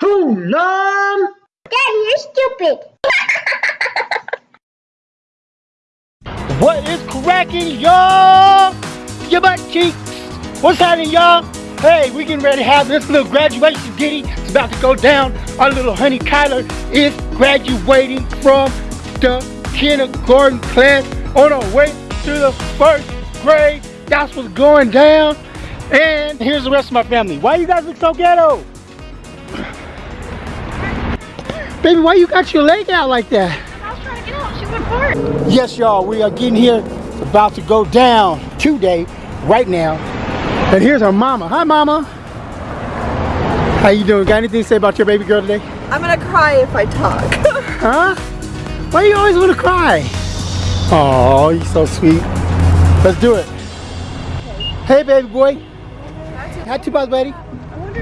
Who nom? Daddy, you're stupid. What is cracking, y'all? Your butt cheeks. What's happening, y'all? Hey, we getting ready to have this little graduation ditty. It's about to go down. Our little honey Kyler is graduating from the kindergarten class on our way to the first grade. That's what's going down. And here's the rest of my family. Why you guys look so ghetto? Baby, why you got your leg out like that? I was trying to get out. She went for it. Yes, y'all, we are getting here. About to go down today, right now. And here's our mama. Hi, mama. How you doing? Got anything to say about your baby girl today? I'm gonna cry if I talk. Huh? Why you always want to cry? Oh, you're so sweet. Let's do it. Hey, baby boy. Not too bad, buddy.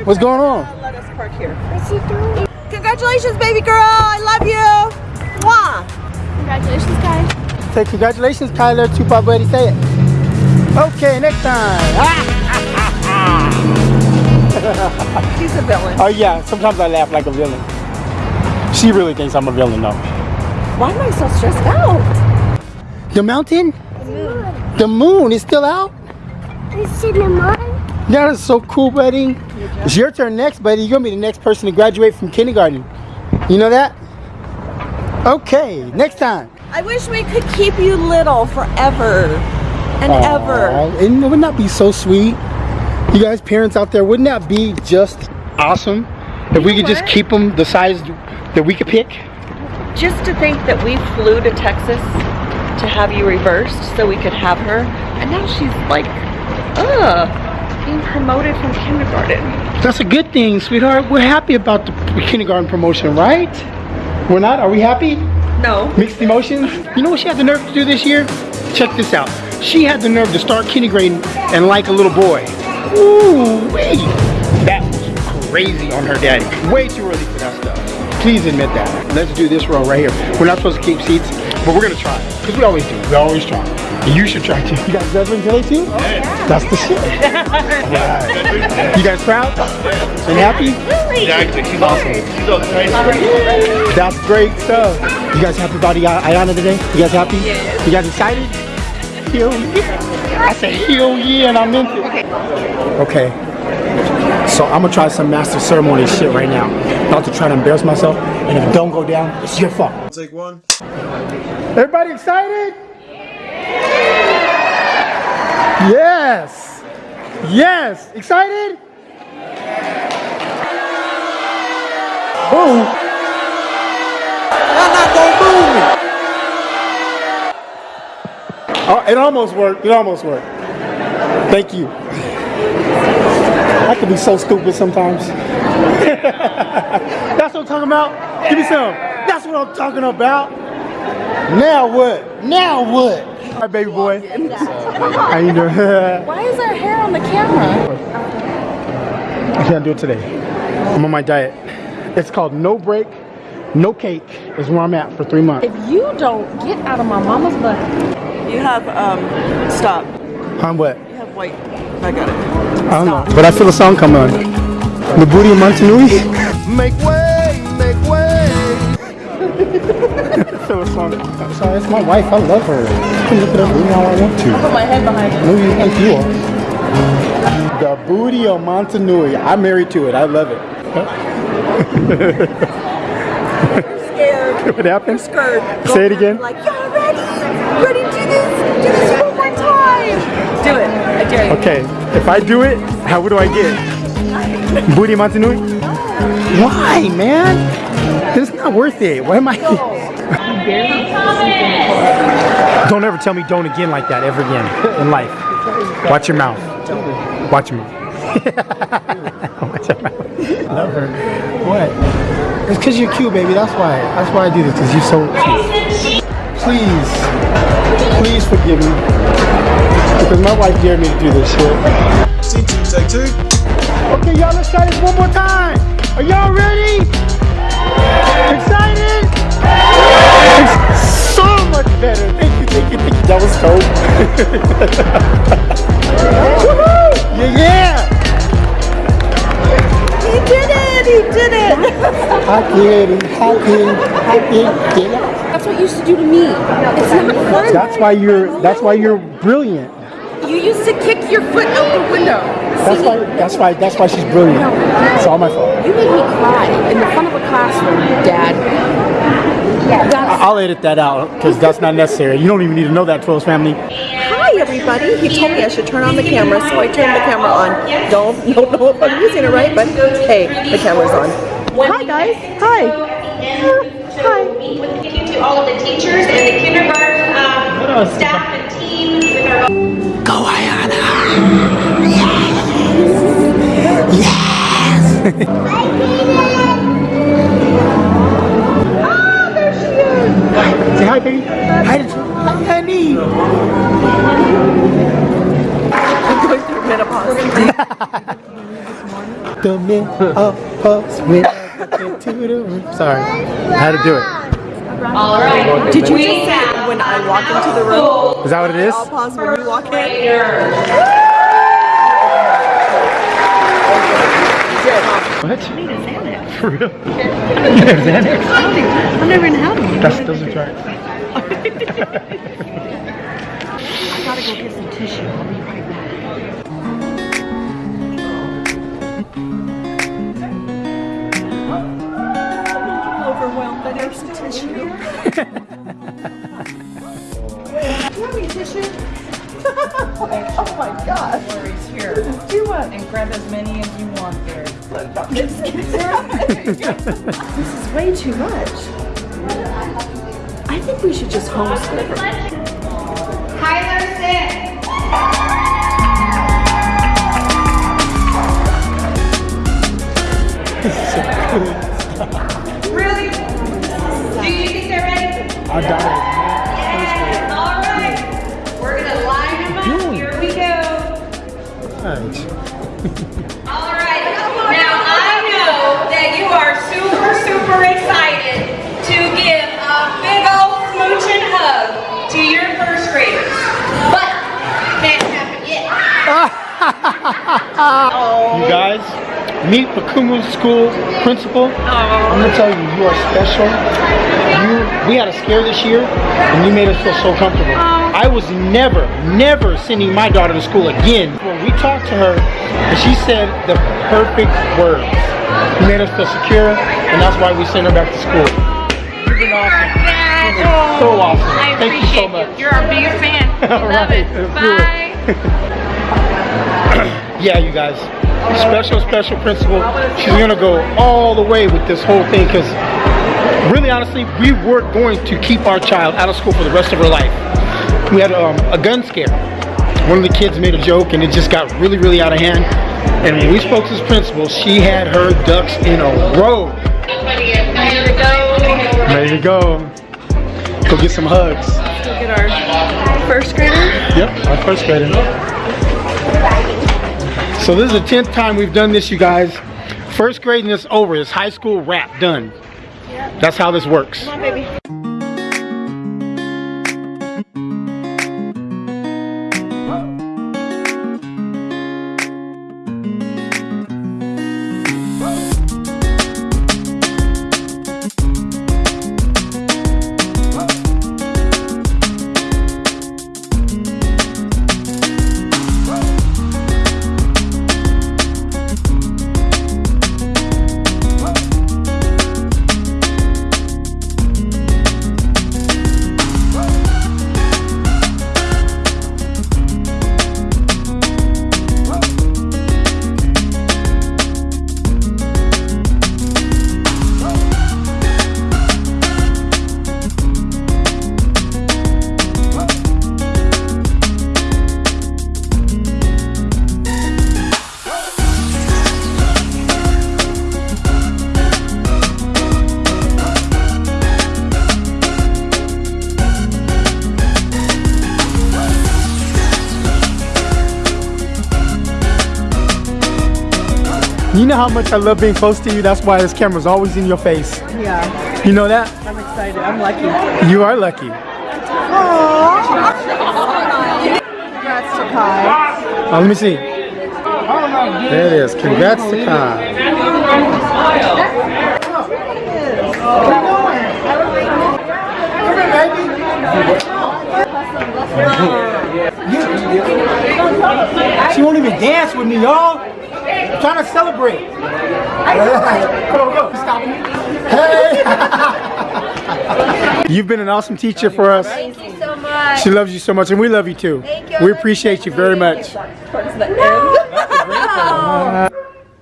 What's going on? Let us park here. Congratulations, baby girl. I love you. Mwah. Congratulations, guys. Say congratulations, Kyler. Tupac buddy. Say it. Okay, next time. Ah. He's a villain. oh yeah, sometimes I laugh like a villain. She really thinks I'm a villain though. Why am I so stressed out? The mountain? The moon is still out? It's in the mud. That is so cool, buddy. It's your turn next, buddy. You're gonna be the next person to graduate from kindergarten. You know that? Okay, next time. I wish we could keep you little forever and ever. Aw, And wouldn't that be so sweet? You guys, parents out there, wouldn't that be just awesome? If we could just keep them the size that we could pick? Just to think that we flew to Texas to have you reversed so we could have her, and now she's like, ugh, being promoted from kindergarten. That's a good thing, sweetheart. We're happy about the kindergarten promotion, right? We're not? Are we happy? No. Mixed emotions? You know what she had the nerve to do this year? Check this out. She had the nerve to start kindergarten and like a little boy. Ooh, wee. That was crazy on her daddy. Way too early for that stuff. Please admit that. Let's do this row right here. We're not supposed to keep seats, but we're gonna try. Because we always do. We always try. And you should try too. You guys graduating today too? Oh, That's the shit. Right. You guys proud? And happy? Yeah, actually, she's awesome. She's a That's great stuff. You guys happy about Iya- Ayana today? You guys happy? You guys excited? Hell yeah. I said hell yeah and I meant it. Okay. So I'm gonna try some master ceremony shit right now. About to try to embarrass myself. And if it don't go down, it's your fault. Take one. Everybody excited? Yes. Yes. Excited? Boom. I'm not gonna move me. Oh, it almost worked. It almost worked. Thank you. I can be so stupid sometimes. That's what I'm talking about. Give me some. That's what I'm talking about. Now what? Now what? Hi, baby boy. How you doing? Why is our hair on the camera? I can't do it today. I'm on my diet. It's called no break, no cake is where I'm at for three months. If you don't get out of my mama's butt, You have, um, stop. I'm what? You have white. I got it. I don't know. But I feel a song coming on. The booty of Montanui. Make make way. Feel a song. I'm sorry, it's my wife. I love her. I can look it up now I want to. put my head behind it. No, you think you are. The booty of Montanui. I'm married to it. I love it. Scared. what happened? Scared. Say it again. Like, y'all ready? Ready to do this? Do this one more time. Do it. I dare you. Okay, if I do it, how what do I get? Booty Montanui? Why, man? This is not worth it. Why am I? don't ever tell me don't again like that ever again in life. Watch your mouth. Watch your mouth. Watch your mouth. Love her. What? It's because you're cute, baby. That's why. That's why I do this. Because you're so cute. Please, please forgive me. Because my wife dared me to do this shit. Scene two, take two. Okay, y'all, let's try this one more time. Are y'all ready? Excited? It's so much better. Thank you, thank you, thank you. That was cold. Woohoo! Yeah, yeah. He did it! He did it. I did it. I did. I did. That's what you used to do to me. It's not fun. That's why you're. That's why you're brilliant. You used to kick your foot out the window. That's why. That's why. That's why she's brilliant. It's all my fault. You made me cry in the front of a classroom, Dad. That's I'll edit that out because that's not necessary. You don't even need to know that, Twills family. Hi everybody. He told me I should turn on the camera, so I turned the camera on. Don't don't know if I'm using it right, but hey, the camera's on. Hi guys. Hi. Hi. Meet you to all of the teachers and the kindergarten um, staff and teams with our Say hi, baby. Hi, hi, honey. I'm going through menopause. The menopause when I the room. Sorry, I had to do it. All right. Did you just say when I walk into the room? Is that what it is? I'll pause when you walk in. What? For real? Xanax? I've never even had one. That's, those are tracks. I gotta go get some tissue. I'll be right back. I'm overwhelmed. I need some tissue. tissue? oh my gosh. Worries here. This is too much. and grab as many as you want there. this is way too much. I think we should just homeschool her. Tyler, sit. Really? Do you think they're ready? I got Yes. All right. Now I know that you are super, super excited to give a big old smooching hug to your first graders, but can't happen yet. You guys, meet Pakumu School Principal. I'm gonna tell you, you are special. You, we had a scare this year, and you made us feel so comfortable. I was never, never sending my daughter to school again. When we talked to her, and she said the perfect words. You made us feel secure, and that's why we sent her back to school. You've been awesome. You've been so awesome. I Thank you so appreciate much. You're our biggest fan. Love right, it. it. Bye. yeah, you guys, special, special principal. She's gonna go all the way with this whole thing because really, honestly, we were going to keep our child out of school for the rest of her life. We had um, a gun scare. One of the kids made a joke and it just got really, really out of hand. And when we spoke to this principal, she had her ducks in a row. Ready to go. Ready to go. Go get some hugs. Go get our first grader. Yep, our first grader. So this is the 10th time we've done this, you guys. First grading is over. It's high school wrap, done. That's how this works. You know how much I love being close to you. That's why this camera's always in your face. Yeah, You know that? I'm excited. I'm lucky. You are lucky. Congrats to Kai. Oh, let me see. There it is. Congrats to Kai. She won't even dance with me, y'all. I'm trying to celebrate. Come go. Stop. Hey. You've been an awesome teacher for us. Thank you so much. She loves you so much, and we love you too. Thank you. We appreciate you very much. No.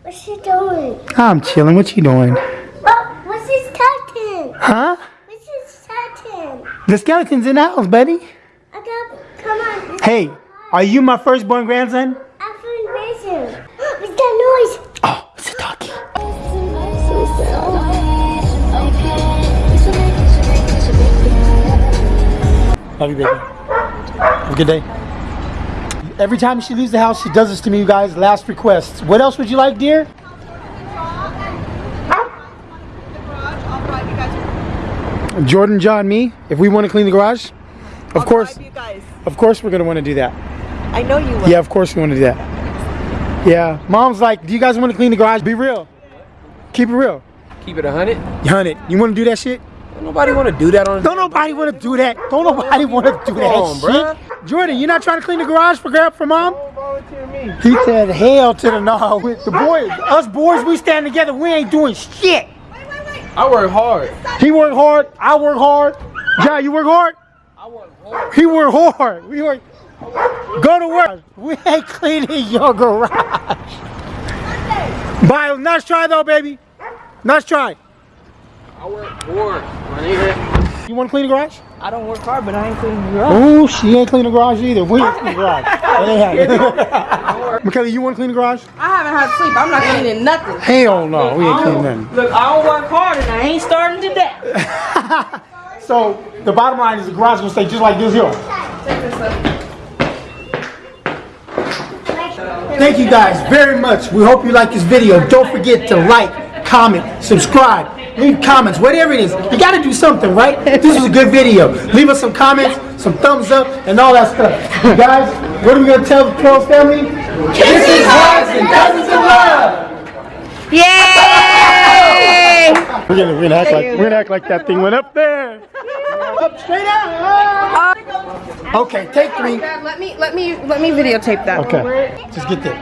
What's she doing? I'm chilling. What you doing? Oh, what's his curtain? Huh? What's his curtain? The skeleton's in the house, buddy. I got, come on. Hey, are you my firstborn grandson? Love you, baby. Have a good day. Every time she leaves the house, she does this to me, you guys. Last request. What else would you like, dear? Jordan, John, me. If we want to clean the garage, of course, You guys, of course, we're gonna want to do that. I know you will. Yeah, of course we want to do that. Yeah, mom's like, do you guys want to clean the garage? Be real. Keep it real. Keep it a hundred. Hunt You want to do that shit? Don't nobody want to do that on. Don't nobody want to do that. Don't nobody want to do that on, shit. bruh. Jordan, you not trying to clean the garage for grab for mom? He said, hell to the no. The boys, us boys, we stand together. We ain't doing shit. I work hard. He work hard. I work hard. John, you work hard. I work hard. He work hard. We work. Go to work. We ain't cleaning your garage. Bye. Nice try though, baby. Nice try. I work hard, my nigga. You want to clean the garage? I don't work hard, but I ain't cleaning the garage. Oh, she ain't clean the garage either. We ain't clean the garage. That ain't happening. Michaela, you want to clean the garage? I haven't had sleep. I'm not cleaning nothing. Hell no, we ain't cleaning nothing. Look, I don't work hard and I ain't starting today. So the bottom line is the garage is gonna stay just like this here. Thank you guys very much. We hope you like this video. Don't forget to like, comment, subscribe, leave comments, whatever it is. You gotta do something, right? This was a good video. Leave us some comments, some thumbs up, and all that stuff. guys, what are we gonna tell the Pearls family? Kisses, hugs, and dozens of love! Yay! We're gonna, we're gonna act like we're gonna act like that thing went up there. Up straight out. Uh, okay, take three. Let me let me let me videotape that. Okay, just get there.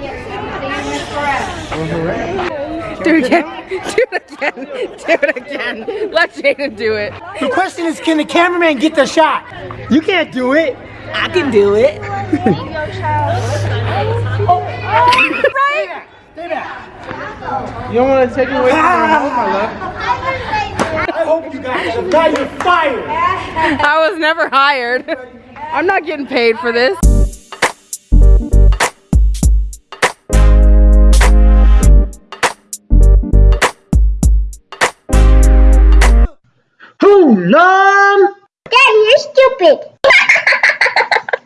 Do it again. Do it again. Do it again. Let Jaden do it. The question is, can the cameraman get the shot? You can't do it. I can do it. right? Stay back. You don't want to take it away from your home, my love. I hope you guys. Now you're fired. I was never hired. I'm not getting paid for this. learn. Daddy, you're stupid.